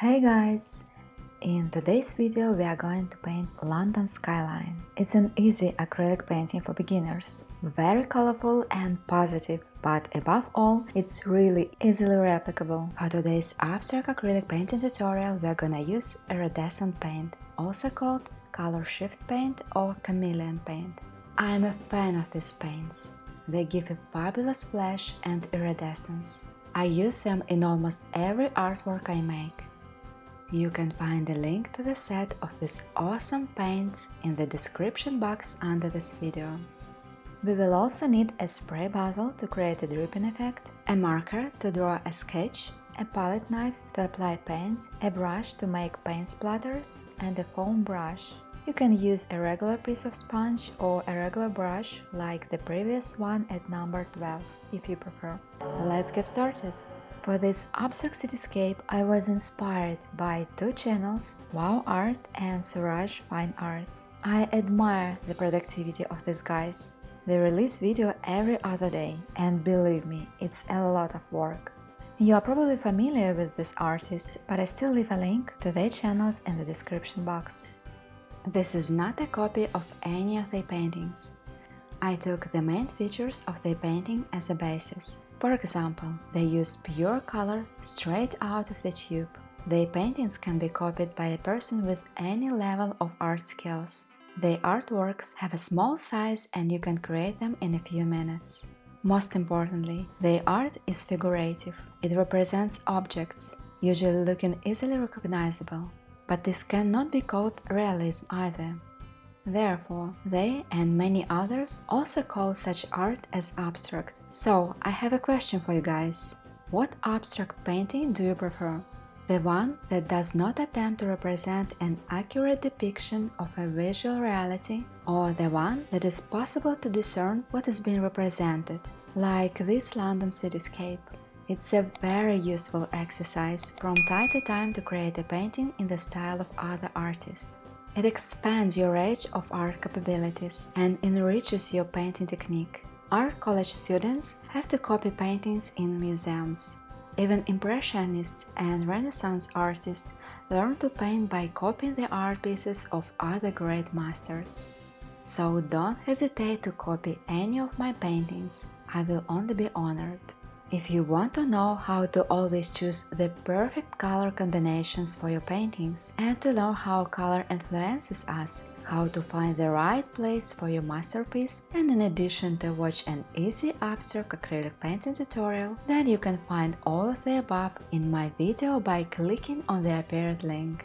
Hey guys! In today's video we are going to paint London skyline. It's an easy acrylic painting for beginners. Very colorful and positive, but above all, it's really easily replicable. For today's abstract acrylic painting tutorial we are gonna use iridescent paint, also called color shift paint or chameleon paint. I am a fan of these paints. They give a fabulous flash and iridescence. I use them in almost every artwork I make. You can find a link to the set of these awesome paints in the description box under this video. We will also need a spray bottle to create a dripping effect, a marker to draw a sketch, a palette knife to apply paint, a brush to make paint splatters, and a foam brush. You can use a regular piece of sponge or a regular brush like the previous one at number 12 if you prefer. Let's get started! For this abstract cityscape, I was inspired by two channels, Wow Art and Suraj Fine Arts. I admire the productivity of these guys. They release video every other day, and believe me, it's a lot of work. You are probably familiar with this artist, but I still leave a link to their channels in the description box. This is not a copy of any of their paintings. I took the main features of their painting as a basis, for example, they use pure color straight out of the tube. Their paintings can be copied by a person with any level of art skills. Their artworks have a small size and you can create them in a few minutes. Most importantly, their art is figurative. It represents objects, usually looking easily recognizable. But this cannot be called realism either. Therefore, they and many others also call such art as abstract. So, I have a question for you guys. What abstract painting do you prefer? The one that does not attempt to represent an accurate depiction of a visual reality, or the one that is possible to discern what is being represented, like this London cityscape. It's a very useful exercise from time to time to create a painting in the style of other artists. It expands your range of art capabilities and enriches your painting technique. Art college students have to copy paintings in museums. Even Impressionists and Renaissance artists learn to paint by copying the art pieces of other great masters. So don't hesitate to copy any of my paintings, I will only be honored. If you want to know how to always choose the perfect color combinations for your paintings and to learn how color influences us, how to find the right place for your masterpiece, and in addition to watch an easy abstract acrylic painting tutorial, then you can find all of the above in my video by clicking on the appeared link.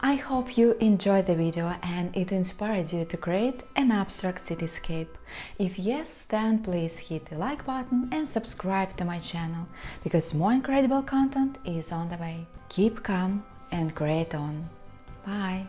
I hope you enjoyed the video and it inspired you to create an abstract cityscape. If yes, then please hit the like button and subscribe to my channel, because more incredible content is on the way. Keep calm and create on. Bye!